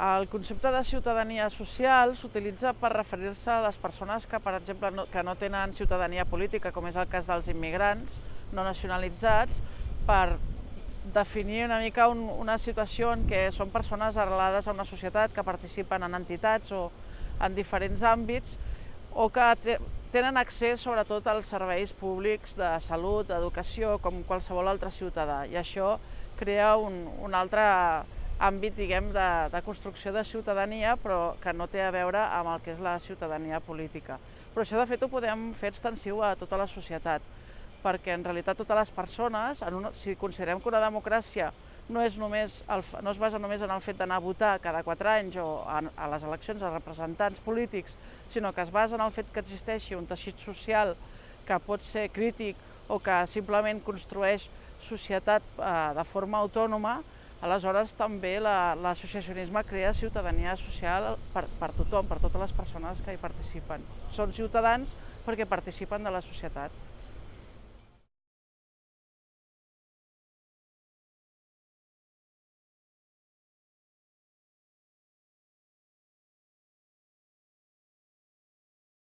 El concepte de ciutadania social s'utilitza per referir-se a les persones que, per exemple, no, que no tenen ciutadania política, com és el cas dels immigrants no nacionalitzats, per definir una mica un, una situació en què són persones arrelades a una societat que participen en entitats o en diferents àmbits o que tenen accés sobretot als serveis públics de salut, d'educació, com qualsevol altre ciutadà. I això crea un, un altre àmbit diguem, de, de construcció de ciutadania, però que no té a veure amb el que és la ciutadania política. Però això, de fet, ho podem fer extensiu a tota la societat, perquè en realitat totes les persones, en una, si considerem que una democràcia no, és només el, no es basa només en el fet d'anar a votar cada quatre anys o a, a les eleccions als representants polítics, sinó que es basa en el fet que existeixi un teixit social que pot ser crític o que simplement construeix societat eh, de forma autònoma, Aleshores, també l'associacionisme la, crea ciutadania social per, per tothom, per totes les persones que hi participen. Són ciutadans perquè participen de la societat.